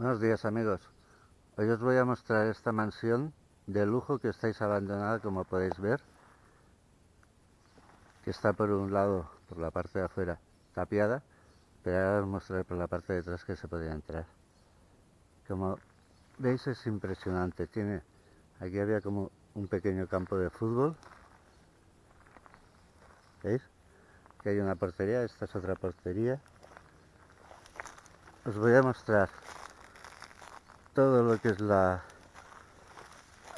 Buenos días amigos. Hoy os voy a mostrar esta mansión de lujo que estáis abandonada como podéis ver. Que está por un lado, por la parte de afuera, tapiada. Pero ahora os mostraré por la parte de atrás que se podía entrar. Como veis es impresionante. Tiene, aquí había como un pequeño campo de fútbol. ¿Veis? Que hay una portería, esta es otra portería. Os voy a mostrar todo lo que es la,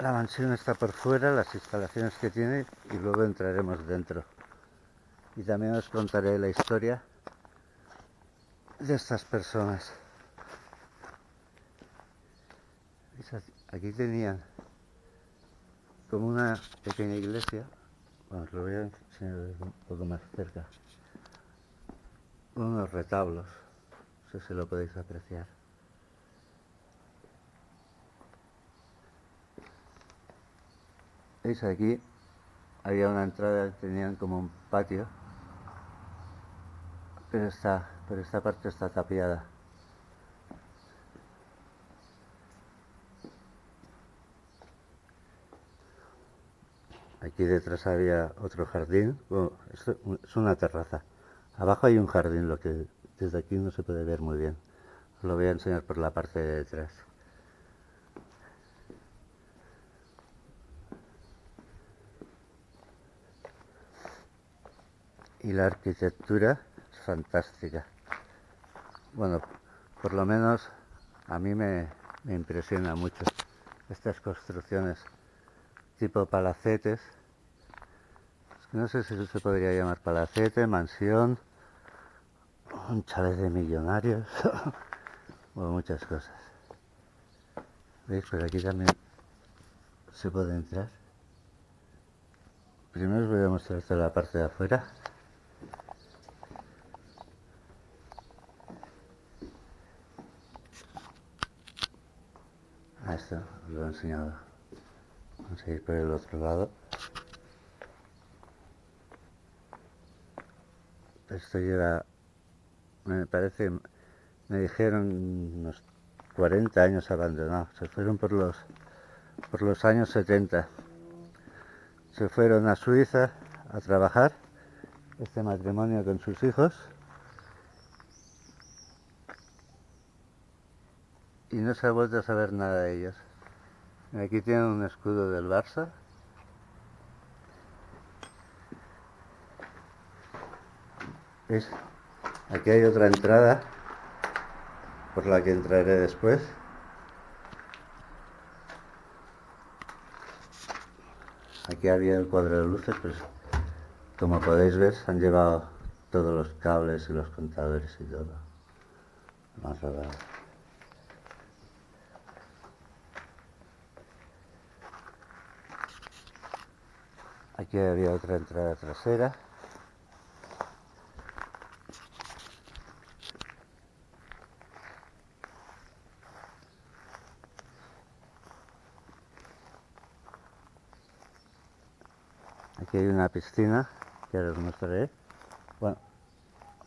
mansión está por fuera, las instalaciones que tiene y luego entraremos dentro. Y también os contaré la historia de estas personas. Aquí tenían como una pequeña iglesia. Bueno, lo voy a enseñar un poco más cerca. Unos retablos, no sé si lo podéis apreciar. ¿Veis aquí? Había una entrada, tenían como un patio, pero, está, pero esta parte está tapiada. Aquí detrás había otro jardín, bueno, es una terraza. Abajo hay un jardín, lo que desde aquí no se puede ver muy bien. Lo voy a enseñar por la parte de detrás. Y la arquitectura es fantástica. Bueno, por lo menos a mí me, impresiona mucho estas construcciones tipo palacetes. No sé si se podría llamar palacete, mansión, un chalet de millonarios, o muchas cosas. ¿Veis? Por aquí también se puede entrar. Primero os voy a mostrar toda la parte de afuera. Esto lo he enseñado. Vamos a ir por el otro lado. Esto lleva me parece me dijeron unos 40 años abandonado se fueron por los por los años 70 se fueron a Suiza a trabajar este matrimonio con sus hijos y no se ha vuelto a saber nada de ellos. Aquí tienen un escudo del Barça. ¿Ves? Aquí hay otra entrada por la que entraré después. Aquí había el cuadro de luces, pues como podéis ver han llevado todos los cables y los contadores y todo. Más Aquí había otra entrada trasera. Aquí hay una piscina que ahora os mostraré. Bueno,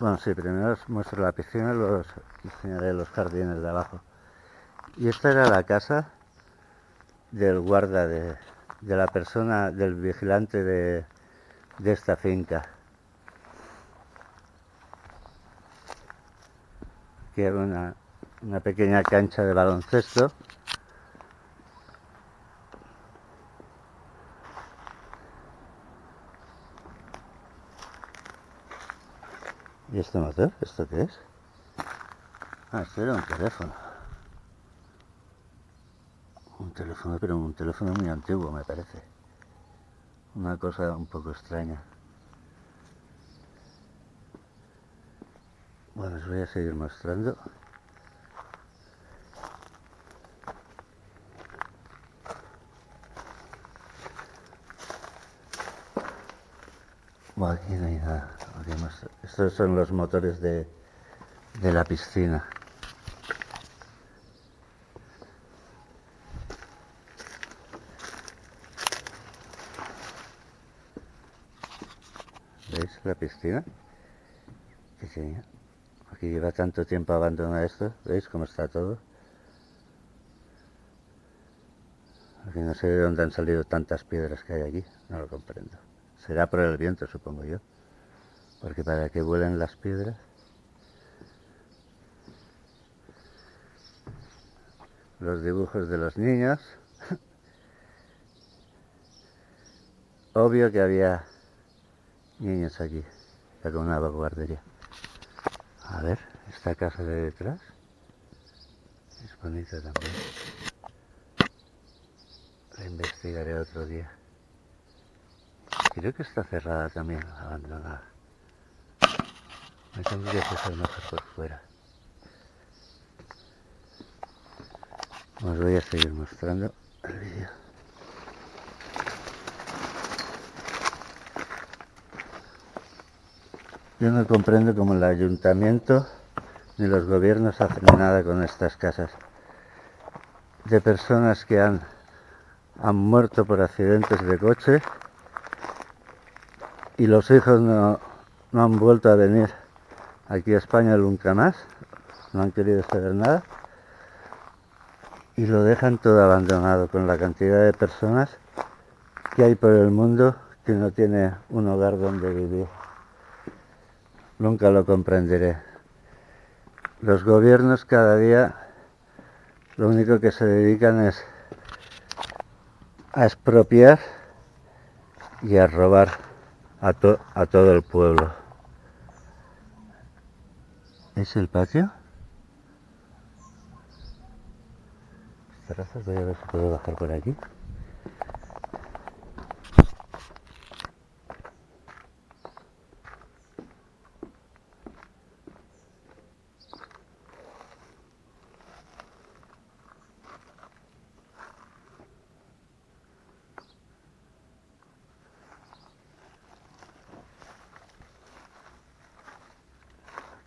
bueno, sí, primero os muestro la piscina, luego os enseñaré los jardines de abajo. Y esta era la casa del guarda de, de la persona, del vigilante de, de esta finca. que era una, una pequeña cancha de baloncesto. ¿Y no sé? ¿Esto qué es? Ah, esto era un teléfono teléfono, pero un teléfono muy antiguo me parece. Una cosa un poco extraña. Bueno, os voy a seguir mostrando. Bueno, aquí no hay nada. Estos son los motores de, de la piscina. la piscina que tenía. Porque lleva tanto tiempo abandonado esto, ¿veis cómo está todo? Porque no sé de dónde han salido tantas piedras que hay aquí, no lo comprendo. Será por el viento, supongo yo. Porque para que vuelen las piedras... Los dibujos de los niños. Obvio que había niños aquí, ya con una guardería. A ver, esta casa de detrás es bonita también. La investigaré otro día. Creo que está cerrada también, abandonada. Me tendría que ser mejor por fuera. Os voy a seguir mostrando el vídeo. Yo no comprendo cómo el ayuntamiento ni los gobiernos hacen nada con estas casas de personas que han, han muerto por accidentes de coche y los hijos no, no han vuelto a venir aquí a España nunca más, no han querido saber nada y lo dejan todo abandonado con la cantidad de personas que hay por el mundo que no tiene un hogar donde vivir. Nunca lo comprenderé. Los gobiernos cada día lo único que se dedican es a expropiar y a robar a, to a todo el pueblo. ¿Es el patio? Voy a ver si puedo bajar por aquí.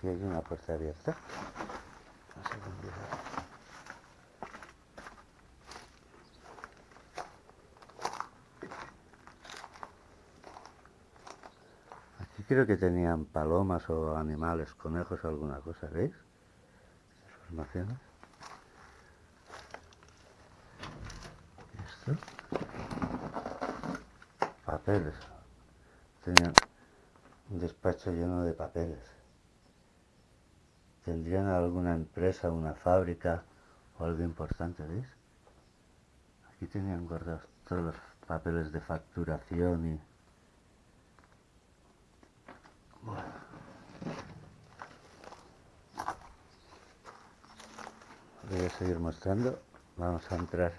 Aquí hay una puerta abierta. Aquí creo que tenían palomas o animales, conejos o alguna cosa, ¿veis? Formaciones. ¿Y esto? Papeles. Tenían un despacho lleno de papeles. Tendrían alguna empresa, una fábrica o algo importante, ¿veis? Aquí tenían guardados todos los papeles de facturación y... Bueno. Voy a seguir mostrando. Vamos a entrar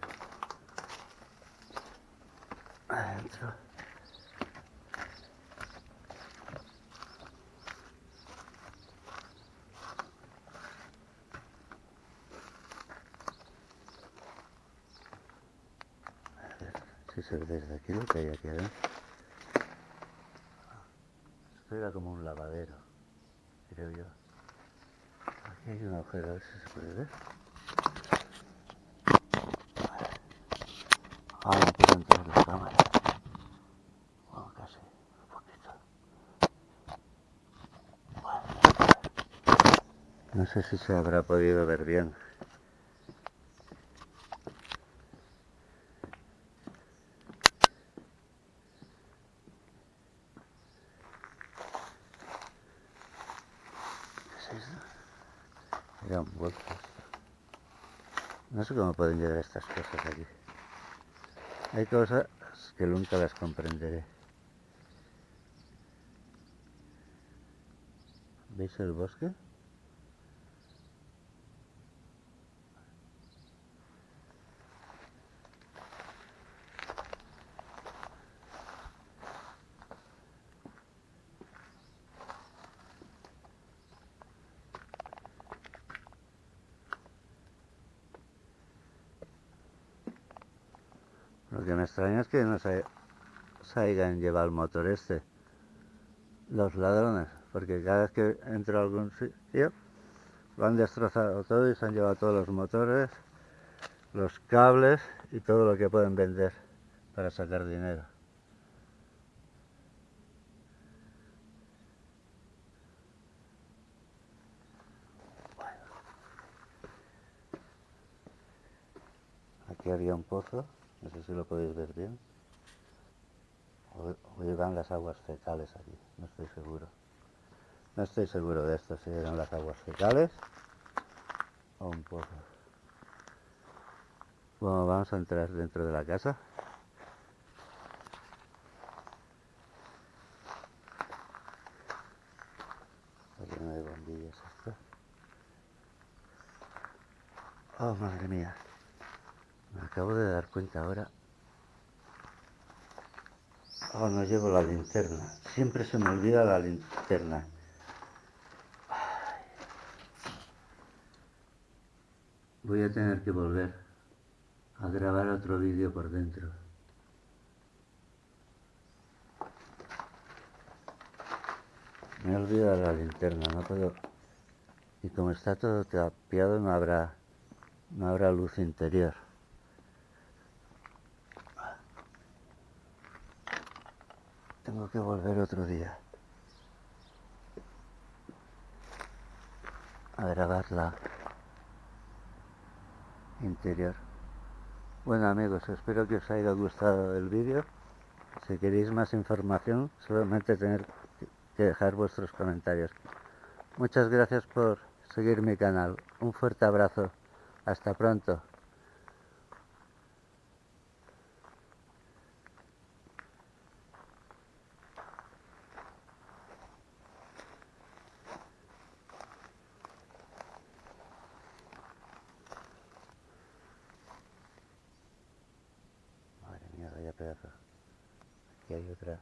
adentro. Ve desde aquí lo que hay aquí adentro. Esto era como un lavadero, creo yo. Aquí hay un agujero, a ver si se puede ver. Ah, no puedo entrar la cámara. Bueno, casi, un poquito. Bueno. No sé si se habrá podido ver bien. ¿Qué es esto? No sé cómo pueden llegar estas cosas aquí. Hay cosas que nunca las comprenderé. ¿Veis el bosque? Lo que me extraña es que no se, se hayan llevado el motor este. Los ladrones. Porque cada vez que entro a algún sitio lo han destrozado todo y se han llevado todos los motores, los cables y todo lo que pueden vender para sacar dinero. Aquí había un pozo. No sé si lo podéis ver bien. O, llegan las aguas fecales aquí, no estoy seguro. No estoy seguro de esto, si llegan las aguas fecales o un poco. Bueno, vamos a entrar dentro de la casa. Está lleno de bombillas esto. Oh, madre mía. Me acabo de dar cuenta ahora. Oh, no llevo la linterna. Siempre se me olvida la linterna. Voy a tener que volver a grabar otro vídeo por dentro. Me he olvidado la linterna, no puedo... Y como está todo tapiado no habrá, no habrá luz interior. Tengo que volver otro día a grabarla interior. Bueno amigos, espero que os haya gustado el vídeo. Si queréis más información, solamente tener que dejar vuestros comentarios. Muchas gracias por seguir mi canal. Un fuerte abrazo. Hasta pronto. Madre mía, vaya pedazo. Aquí hay otra.